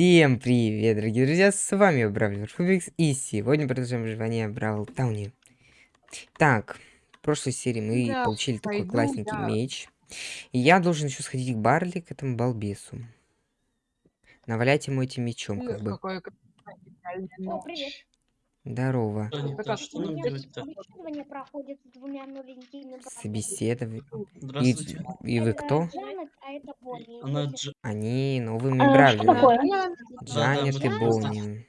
Всем привет, дорогие друзья, с вами Бравлер Фубикс, и сегодня продолжаем выживание Бравл Тауне. Так, в прошлой серии мы Да, получили такой пойду, классненький да. меч. И я должен еще сходить к Барли, к этому балбесу. Навалять ему этим мечом, как бы. Какой О, привет. Здорово. Так что нам делать-то? собеседование проходит с двумя новенькими братьями. Собеседование. И, Здравствуйте. и вы кто? Джанет, а это Бонни. Она Дж... Они новыми А, Бравлерами. такое? Джанет Да, и да, Бонни.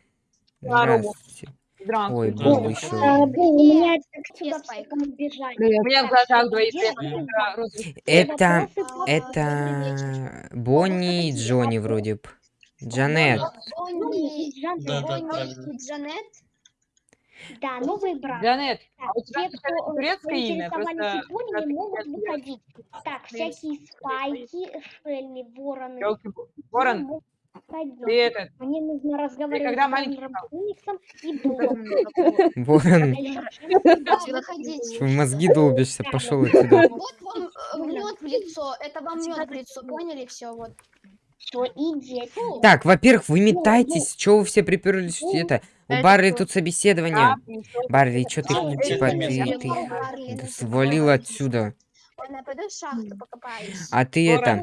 Здорово. Здравствуйте. Здравствуйте. Ой, был еще. А, у меня в глазах двоих? Да. Это... Это... Бонни и Джонни вроде бы. Джанет. Бонни и Джанет. Да, и. Да, новые братья. Джанет, Так, а у тебя те, кто турецкое имя? Просто Японией, как могут выходить. Так, всякие спайки, шелли, вороны. ёлки- Ворон, ты этот, Мне нужно разговаривать когда с маленький и. Ворон. В мозги долбишься, пошел отсюда. Вот вам мед в лицо. Это вам мед в лицо. Поняли? Все, вот. Что идите. Так, во-первых, вы метайтесь. Чего вы все приперлись? Это, у Барли тут собеседование. Барли, что ты, типа, ты, ты свалил отсюда. А ты это,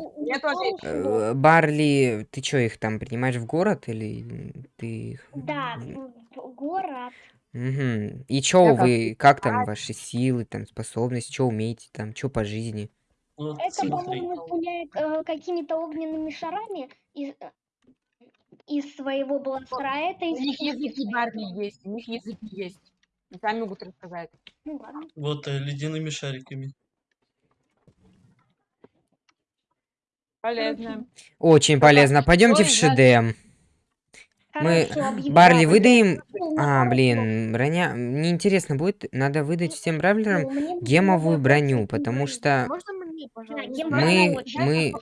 э, Барли, ты что, их там принимаешь в город или ты их... Да, в- город. Мгм. И чё вы, как там ваши силы, там, способности, что умеете там, что по жизни? Это, по-моему, стреляет э, какими-то огненными шарами э, из своего бластера. а Это У из них пушки языки. Барли есть, у них языки есть. И сами могут рассказать. Ну ладно. Вот э, ледяными шариками. Полезно. Очень полезно. Пойдемте в Ой, да. ШД. Мы-. Барли, выдаем... Ну, А, блин, броня... Мне интересно будет, надо выдать всем бравлерам нужно гемовую броню, потому что мы... мы...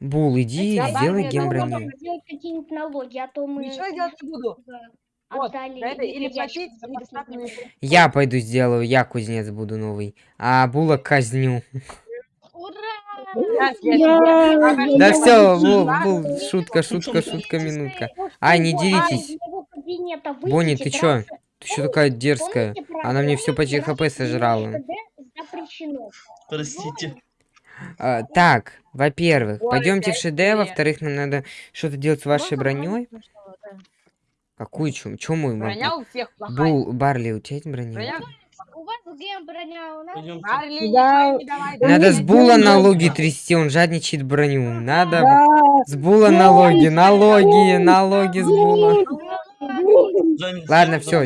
Бул, иди, Я сделай Барли, гем ну, броню. Нужно делать какие-нибудь налоги, а то мы Ничего делать не буду. Вот, это или платить, или Я пойду сделаю, я кузнец буду новый. А Була казню. Да все, Бул, шутка, шутка, шутка, минутка. Ай, не деритесь. Бонни, ты чё? Ты что такая дерзкая? Она мне все почти хп сожрала. Простите. А, так, во-первых, Ой, пойдемте в ШД, во-вторых, нам надо что-то делать с вашей броней. Какую чум? Чё мой Броня у всех плохая. Бул, Барли, у тебя есть броня? Броня У вас броня, у нас. Барли, Да. давай. Надо с Була налоги трясти, он жадничает броню. Надо Да, с Була налоги, налоги, налоги с Була. Ладно, все,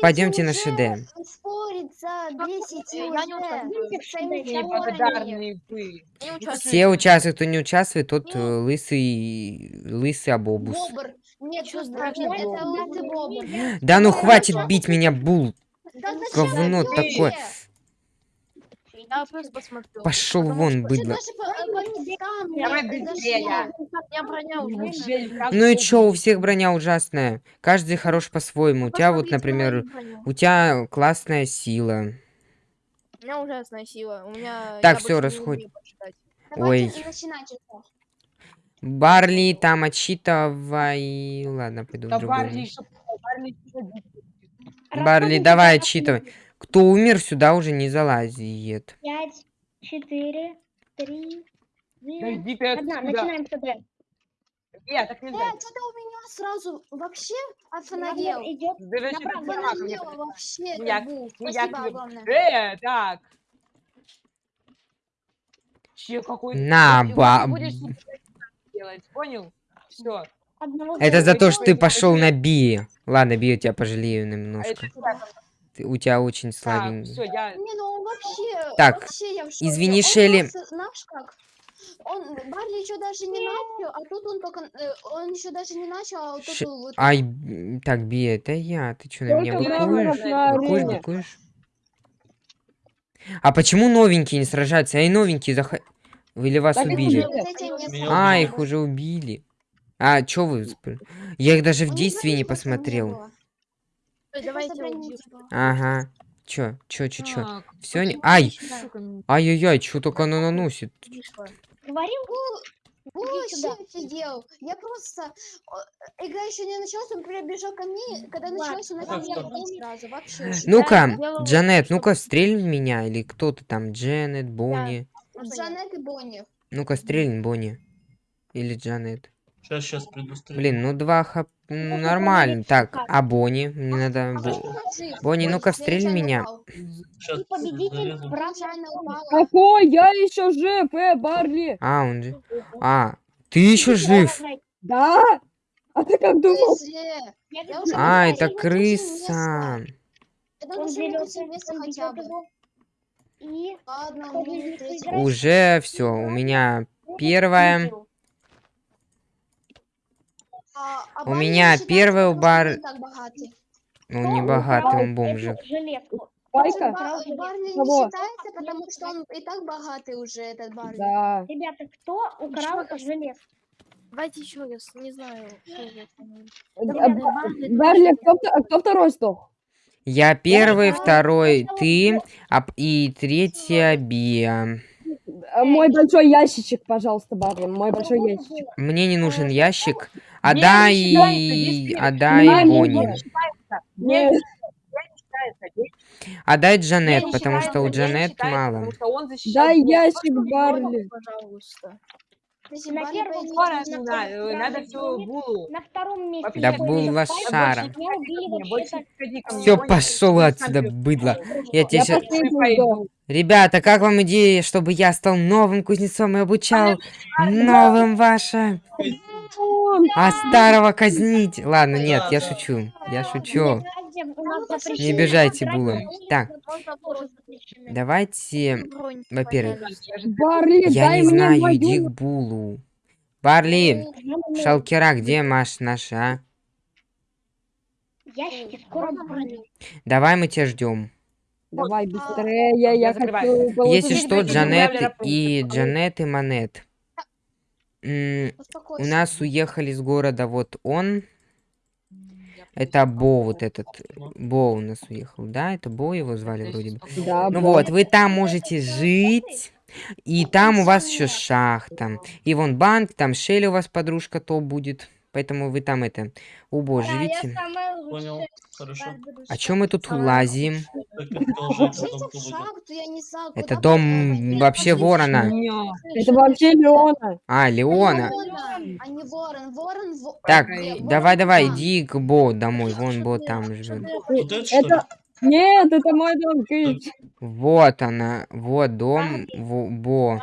пойдемте на ШД. Все участвуют, кто не участвует, тот э, лысый, лысый обобус. Нет. Да ну хватит бить меня, Бул. Говно такое. Я просто посмотрю. Пошел вон, быдло. так Ну и чё, у всех броня ужасная. Каждый хорош по-своему. У тебя вот, например, у тебя классная сила. У меня ужасная сила. У меня... Так, умею почитать. Ой. Барли там отчитывай. Ладно, пойду в дичь? Барли, давай отчитывай. Кто умер, сюда уже не залазит. Пять, четыре, три, Да иди ты одна. отсюда. Начинаем СД. Нет, так Э, нельзя. что-то у меня сразу вообще офонадел. идет. Направо, вообще. Я- я Спасибо огромное. Э, так. Че какой На, ба- делать, понял? Все. Одного Это за то, что ты пошел на Би. Ладно, Би, я тебя пожалею А немножко. Ты- у тебя очень Так, слабенький. все, я. Не, ну он вообще, Так, вообще я в шоке. извини, Он Шелли. просто, знаешь как, он, Барли еще даже не начал, а тут он только, э, он еще даже не начал, а вот Ш- тут вот... Ай, так, Би, это я. Ты что, на меня быкуешь? Быкуешь, быкуешь? А почему новенькие не сражаются? Ай, новенькие заход... Или вас Так убили? А, их уже убили. А, чё вы... Я их даже в действии не посмотрел. Давайте. Ага. Чё, чё, чё, чё? Так, Всё не... Ай! Ай-яй-яй, чё только оно наносит? Говорил, сюда. офигел. Я просто... Игра еще не началась, он прибежал ко мне. Когда Ладно. началась, он начал сразу. Вообще. Ну-ка, Джанет, ну-ка стрель в меня, или кто ты там, Джанет, Бонни. Джанет и Бонни. Ну-ка стрельнь, Бонни. Или Джанет. Сейчас, сейчас приду стрелять. Блин, ну два хп, ну нормально. Так, а Бонни? Мне надо... Бонни, ну-ка, стрель меня. Сейчас. Какой? Я еще жив, э, Барли. А, он же... А, ты еще жив? Да? А ты как думал? А, это крыса. Уже все, у меня первая. А- а У меня первый бар- он не так богатый. Ну, не богатый, он бомжик. Байка? Ба- Барни не Кого? считается, потому что он и так богатый уже, этот Барни. Да. Ребята, кто украл Чё? железку? Давайте еще раз, не знаю. Барли, кто, вто- кто второй сдох? Я первый, второй ты, а и третья Биа. А, Мой большой ящичек, пожалуйста, Барли, мой большой ящичек. Мне не нужен ящик. Действительно. отдай Не, не Бонни. Отдай Не Джанет, потому что у не Джанет мало. Дай ящик, Барли. Пожалуйста. На первом месте надо булу. На втором месте Да ко мне, Все, пошел отсюда, быдло. Я тебе сдох. Ребята, как вам идея, чтобы я стал новым кузнецом и обучал новым ваше, а старого казнить? Ладно, нет, я шучу, я шучу. Не обижайте, играть Була. Так. Давайте, во-первых, я не знаю, иди к Булу. Барли, Шалкера, где Маш наша, а? Ящики скоро забрали. Давай мы тебя ждем. Давай быстрее, я, Я хочу Если что, Джанет и. Джанет и Манет. У нас уехали с города вот он. Это Бо вот этот. Бо у нас уехал, да? Это Бо его звали вроде бы. Да, Ну вот, вы там можете жить. И там у вас еще шахта. И вон банк, там Шелли у вас подружка то будет. Поэтому вы там это, у Бо живите. Понял. Хорошо. А чё мы тут лазим? Это дом вообще ворона. Это вообще Леона. А, Леона. А Так, Ой, ворон давай, давай, там. иди к Бо домой. Вон Бо там живет. Это. Нет, это мой дом, Кыч. Вот она, вот дом Бо.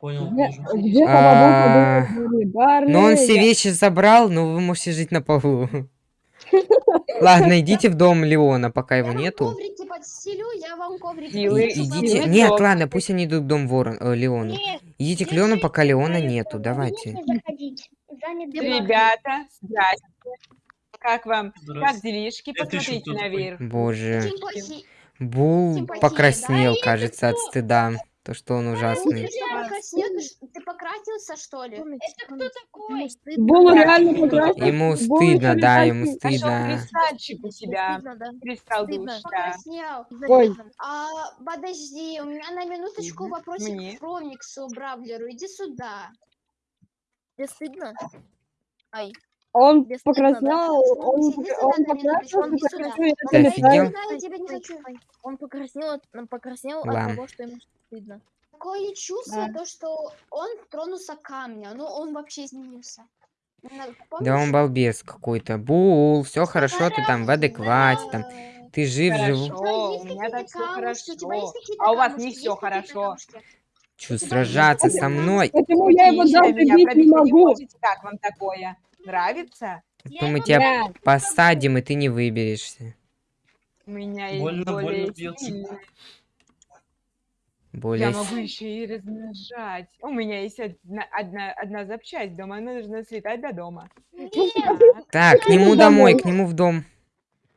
Понял, Где, вижу. где А, Но он все вещи забрал, но вы можете жить на полу. Ладно, идите в дом Леона, пока его нету. идите. Нет, ладно, пусть они идут в дом Ворон, э, Леону. Нет, Идите к Леону, пока Леона нету. Давайте. Ребята, здрасте. Как вам? Как делишки? Посмотрите наверх. Боже. Бул покраснел, кажется, от стыда. То, что он Ну, ужасный. ты покрасился, что ли? Это кто такой? Был реально прекрасный. Ему стыдно, да, ему стыдно. кристальчик у да? Кристалл душ, да. Ой. А, подожди, у меня на минуточку вопросик Мне? к Фромиксу, Бравлеру. Иди сюда. Тебе стыдно? Ай, Он Без покраснел, он, он офигел? летаю. Я тебя не хочу. он покраснел, он покраснел от того, что ему стыдно. Такое чувство, Да. то, что он тронулся камня. Ну, он вообще изменился. На- Да помнишь? он балбес какой-то. Бул, все хорошо, ты там в адеквате, там. Ты жив, есть у меня так все хорошо. А у вас не все хорошо. Чё, сражаться со мной? Почему я его даже бить не могу? Как вам такое? Нравится? То мы тебя Да. посадим, и ты не выберешься. У меня есть Больно, больно более бьется. сильные. Более... Я могу еще и размножать. У меня есть одна, одна, одна запчасть дома, она нужно слетать до дома. Так, к нему домой, к нему в дом.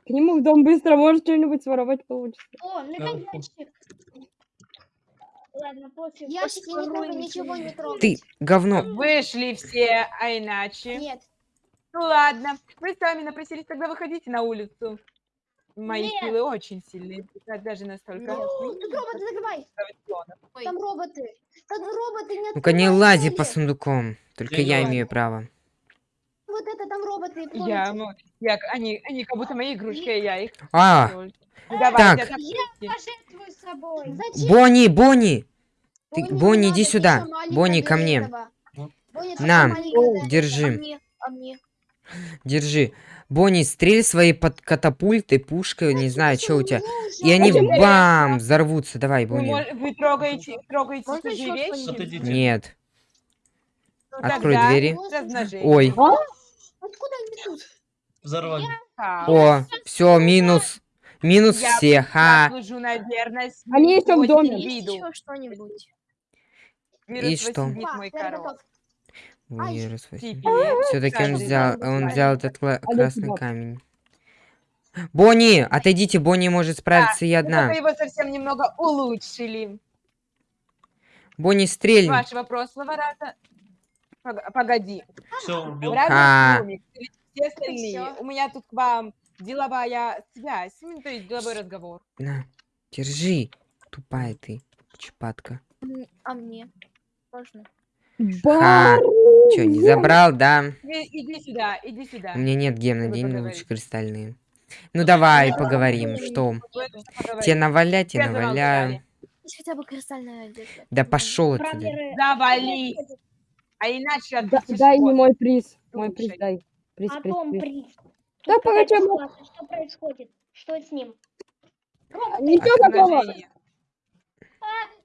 К нему в дом быстро, может что-нибудь своровать получится. О, ну. Ладно, пофиг. Не трогай, ничего не трогай. Ты, говно. Вышли все, а иначе. Нет. Ну ладно, вы сами напросились, тогда выходите на улицу. Мои Нет. силы очень сильные, да- даже настолько. Нет. Тут роботы, закрывай. Ой, Там роботы. Там роботы не Ну-ка не лази по сундукам. Только Я я имею право. Вот это там роботы. Я, мо- я, они, они как будто мои игрушки, а я их. А. Ну, давайте, так. атакуйте. Пожертвуй собой. Зачем? Бонни, Бонни! Ты, Бонни, Бонни, иди сюда. Бонни, ко мне. Ну. Бонни, На, этого. а Держи, мне, а мне. Держи. Бонни, стрель своей под катапультой, пушкой, не знаю, что у тебя. И они бам, взорвутся. Давай, Бонни. вы трогаете, трогаете чужие вещи? Нет. Ну, Открой двери. Ой. Откуда они тут? Взорвали. Хаос. О, все, минус. Минус Я- всех. А. Они ещё в доме. Есть еще что-нибудь? И что? мой король. Теперь Все-таки он взял, он взял этот Олег, красный камень. Бонни, отойдите, Бонни может справиться и Мы одна. только его совсем немного улучшили. Бонни, стрельни. Вашего прошлого раза... Пог- Погоди. Все, убил. А. Все остальные. У меня тут к вам деловая связь, ну, то есть деловой разговор. На, держи. Тупая ты, чепатка. А мне? Можно? Бар. Че, не забрал, да? Иди, иди сюда, иди сюда. У меня нет гемна, деньги лучше кристальные. Ну давай, Нет, поговорим. Что? Тебе навалять, тебе наваляю. хотя бы кристальная одежда. Да пошел отсюда. Завались. А иначе Да- отбудешь дай мне мой приз. Мой приз дай. Приз, а приз, приз. приз. Да погоди, ну- ситуация, Что происходит? Что с ним? Ничего такого. Размножение.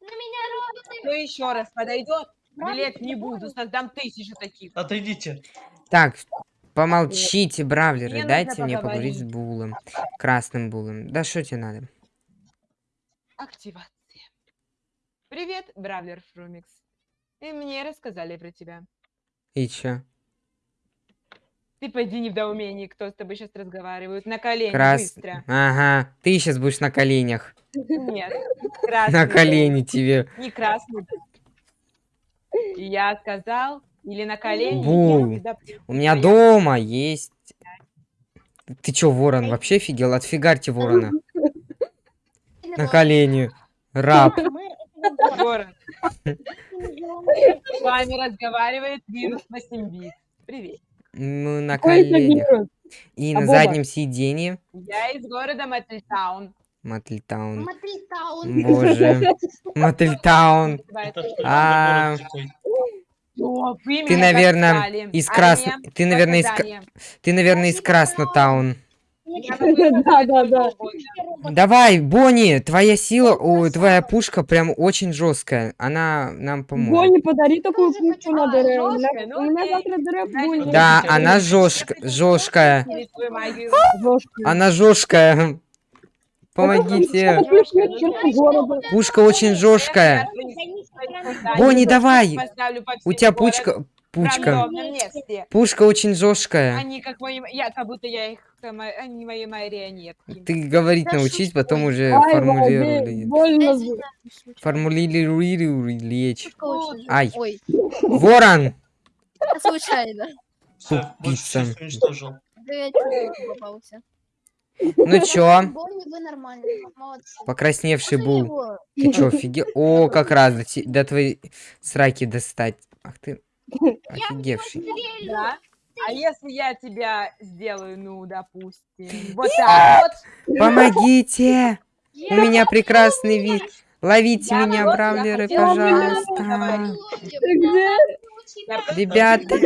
На меня роботы. Кто еще раз подойдет, билет не буду, создам тысячу таких. Отойдите. Так, помолчите, бравлеры, Мне дайте мне поговорить с поговорить. Булом. Красным Булом. Да что тебе надо? Активация. Привет, Бравлер Фрумикс. И мне рассказали про тебя. И чё? Ты пойди не в доумении, кто с тобой сейчас разговаривает. На колени, Крас... быстро. Ага, ты сейчас будешь на коленях. Нет, красный. На колени тебе. Не красный. И я сказал, или на колени, Бу. тебя У меня Я- дома есть... Ты чё, ворон, вообще офигел? Отфигарьте ворона. На колени. Раб. Мы Ворон. С вами разговаривает вирус 8 бит. Привет. Ну, на коленях. И А на заднем сиденье. Я из города Мэтльтаун. Матритаун. Боже. Что А. О, вы Ты, наверное, достали. из А красно- мне ты, наверное, из. Ты, наверное, из Краснотаун. Да, да, да. Давай, Бонни, твоя сила, ой, твоя пушка прям очень жесткая. Она нам поможет. Бонни, подари такую пушку на А, ДР. У меня? Ну у завтра ДР Бонни. Да, она я жёстк- Я жёсткая. через свою магию. Жёсткая. Она жесткая. Помогите. Пушка очень жесткая. Бонни, давай. У тебя пучка, пучка. Пушка очень жесткая. Они как мои... Я как будто я их... Они мои марионетки. Ты говорить научись, потом уже формулируй. Формулируй лечь. Ай, Ой, ворон. случайно. Тупица. Ну чё, покрасневший его? Ты чё, офигел? О, как раз до, до твоей сраки достать. Ах ты, офигевший. Да? А если я тебя сделаю, ну, допустим, вот так вот, Помогите! У меня прекрасный вид. Ловите Я меня, вот, бравлеры, пожалуйста. Ребята,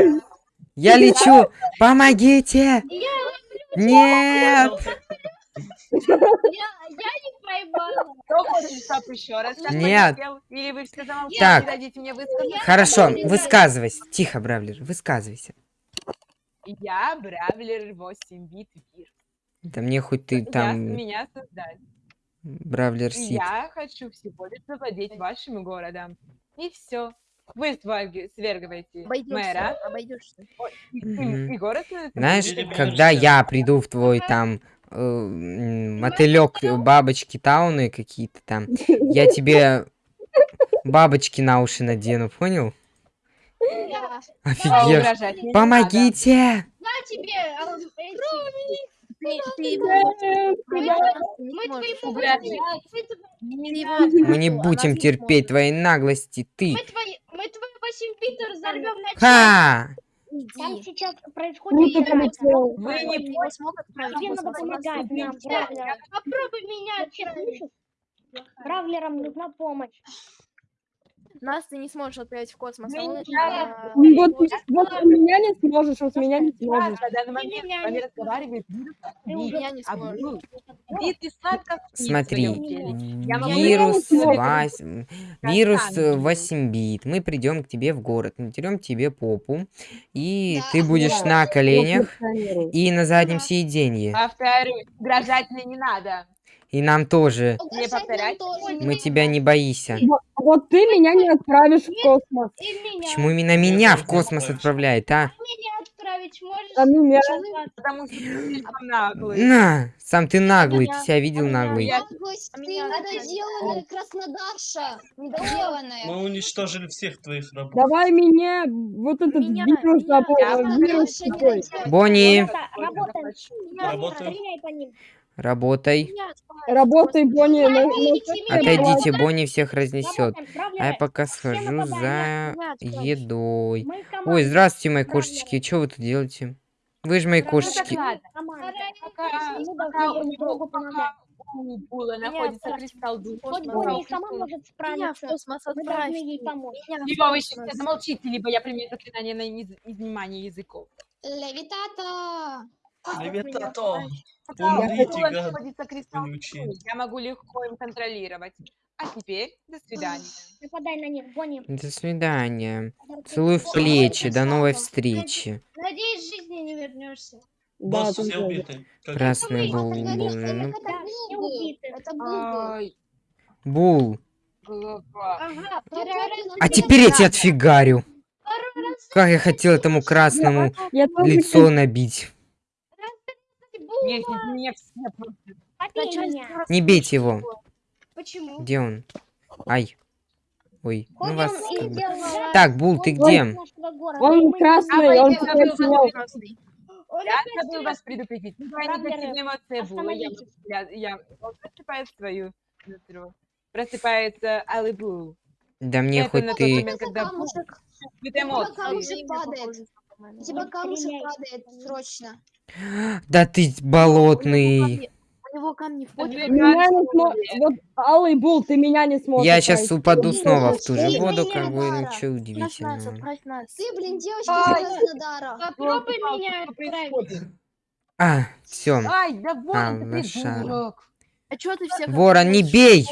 я лечу. Помогите! Нет! Кто хочет, чтоб еще раз Нет. Или вы все замолчали, Так. не дадите мне высказать? Хорошо, высказывайся. Тихо, бравлер, высказывайся. Я Бравлер 8 бит вир. Да мне хоть ты Я, там меня создали. бравлер сит. я хочу всего лишь завладеть вашим городом. И все. Вы свергиваете мэра, Обойдешься. Обойдешься. и, и город Знаешь, когда я приду в твой там э, мотылек, э, бабочки тауны какие-то там, я тебе бабочки на уши надену, понял? Офигеть. Помогите! На тебе, Э, Мы не будем терпеть твоей наглости, ты. 8 Питер взорвем на. Ха! Там Иди. сейчас Ну происходит драка. полетел. Вы не Они его смогут отправить Тебе в надо космос? помогать нам, бравлерам. Попробуй меня? Бравлерам нужна помощь. Нас ты не сможешь отправить в космос. а Ну, а, Ну, Вот, у меня не сможешь, вот меня не сможешь. на данный момент разговаривает Ты. Меня не Смотри. Я могу вирус сделать вась... вирус э, 8 бит. Мы придем к тебе в город, натерем тебе попу, и Да, ты будешь да. на коленях и на заднем сиденье. Повторюсь, угрожать мне не надо. И нам тоже. Повторять? тоже Мы не тебя не боимся. Вот, вот ты меня не отправишь в космос. Почему именно меня в космос отправляет, а? Отправить можешь? А меня... Потому что ты наглый. На, сам ты наглый, ты себя видел наглый. Наглость, А ты меня недоделанная краснодарша. Недоделанная. Мы уничтожили всех твоих рабов. Давай меня, вот этот Меня- вирус, меня- вирус такой. Бонни, Работа, работаем. Работай. Работай. Бонни, Отойдите, Бонни всех разнесет. А я пока схожу за едой. Ой, здравствуйте, мои кошечки. Что вы тут делаете? Вы же мои кошечки. Була находится кристалл духа. Хоть. Бонни сама может справиться. Мы должны ей помочь. Либо вы сейчас замолчите, либо я приму заклинание на из- изнимание языков. Левитата. Левитато. Пока у Умрите, я могу легко им контролировать. А теперь до свидания. Нападай на них, Бонни. До свидания. Целую в плечи. До новой встречи. Надеюсь, жизни не вернешься. Босс, все убиты. Красный А, ну, Да, был все убиты. Ай, Бул. Ну, ну, А теперь я тебя отфигарю. Как я хотел этому красному лицо набить. Нет, нет, все просто... побей меня. Не бейте его. Почему? Где он? Ай. Ой, ну Ходим вас и как Так, Бул, ты где? Он красный, А, он. Красный. Он Я забыл вас предупредить. Бравлеры, негативная эмоция Була. Я, я, я, он просыпает свою нутру. Просыпается Алый Бул. Да мне Это хоть на тот ты... момент, когда Бул Камушек. чувствует Камушек эмоции. Падает. У тебя камушек падает срочно. Да ты болотный. У него камни в почву. Две Меня не смо- Вот, Алый Бул, ты меня не сможешь. Я сейчас отправить. упаду снова в ту же Ты воду, как бы ничего удивительного. Ты, блин, девочка Краснодара. Попробуй меня отправить. А, все. Ай, да вон А, ты придурок. А чё ты всех Ворон, не бей!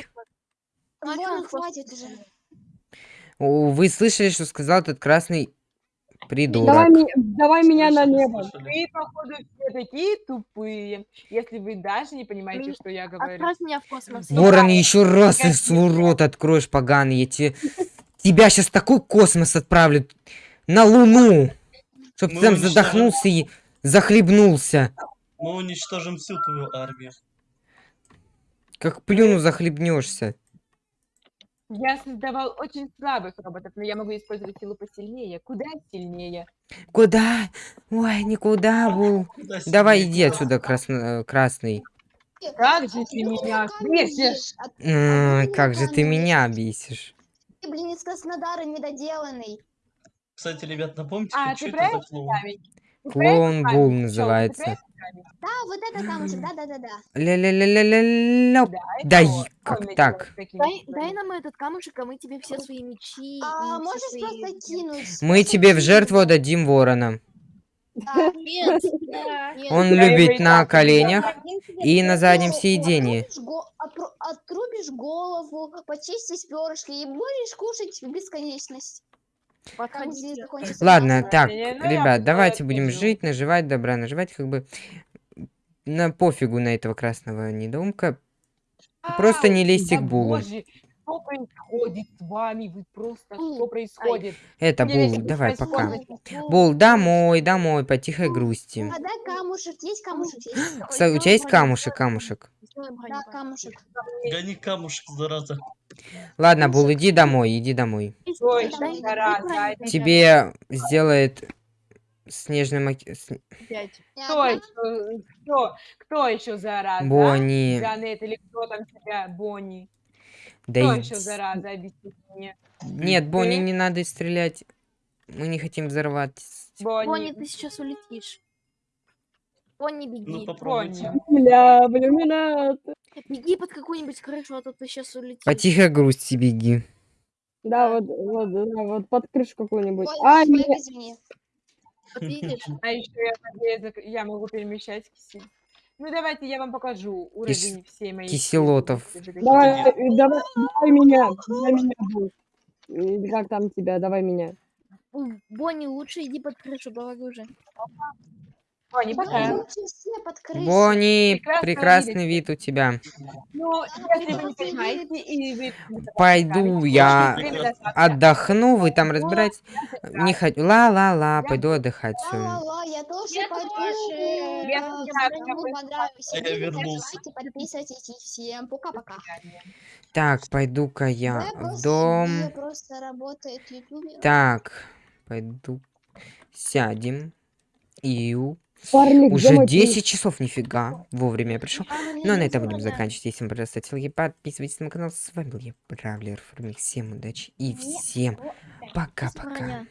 Ну, а просто- хватит уже. Вы слышали, что сказал этот красный придурок? Давай, давай меня на небо. Вы, походу, все такие тупые, если вы даже не понимаете, что я говорю. Отправь меня в космос. Ворон, еще раз ты свой рот откроешь, поганый, я тебе... Тебя сейчас такой космос отправлю на Луну, чтоб ты там задохнулся и захлебнулся. Мы уничтожим всю твою армию. Как плюну, захлебнешься. Я создавал очень слабых роботов, но я могу использовать силу посильнее, куда сильнее. Куда? Ой, никуда, Бул. Куда Давай сильнее, иди отсюда, красно- э, красный. Как же ты меня бесишь? М, ты Как же ты меня бесишь. Ты, блин, из Краснодара недоделанный. Кстати, ребят, напомните, А, ты что про это за клоун? Ты про Клоун Бул? Чёл, ты называется. Да, вот это камушек, да-да-да-да. Ля-ля-ля-ля-ля. Да, это Да он. и как так? Дай, дай нам этот камушек, а мы тебе все свои мечи. А можешь свои- просто кинуть? Мы тебе в жертву отдадим ворона. Да. Нет, Да. нет. Он любит на коленях и на заднем отру- Отрубишь голову, почистишь перышки и будешь кушать в бесконечность. Подходите. Ладно, так, ну ребят, давайте будем жить, наживать добра, наживать как бы на пофигу на этого красного недоумка. Просто не лезьте к Булу. Что происходит с вами? Вы просто, что происходит? Это Мне Бул, давай, пока. Бул, домой, домой, по тихой грусти. А дай камушек, есть камушек? Есть? Кстати, у тебя есть камушек, камушек? Да, камушек. Гони камушек, зараза. Ладно, Бул, иди домой, иди домой. Да. Тебе сделает Снежный. Я Кто еще? Кто? Кто еще зараза? а? Бонни. Джанет или кто там тебя? Бонни. Да Кто и- еще зараза? Объясни мне. Нет, Бонни, не надо стрелять. Мы не хотим взорвать. Бонни, Бонни. ты сейчас улетишь. Бонни, Ну беги. попробуйте. Бонни. Бля, блин, не надо. Беги под какую-нибудь крышу, а то ты сейчас улетишь. По тихой грусти беги. Да, вот, вот, да, вот под крышу какую-нибудь. А, нет, извини. Вот видишь? А еще я, я могу перемещать кисель. Ну давайте я вам покажу уровень всей моей киселотов. давай, э, давай, давай меня, давай меня. Или Как там тебя, давай меня. Бонни, лучше иди под крышу, говорю уже. Бонни, пока. Бонни, прекрасный вид у тебя. Ну, если вы не понимаете, и вы... Пойду я отдохну, вы там разбирайтесь. Не хочу. Ла-ла-ла, пойду отдыхать. Ла-ла-ла, я тоже Я пойду. тоже. Я А видео, вернулся. подписывайтесь и всем пока-пока. Так, пойду-ка я в дом. видео просто работает в ютубе. Так, пойду. Сядем. Иу. Парни, где Уже мой 10 часов, нифига. Вовремя я пришел. А, Ну, а на этом будем заканчивать. Если вам понравилось, ставьте лайки, подписывайтесь на мой канал. С вами был я, Бравлер Формик. Всем удачи и всем пока-пока.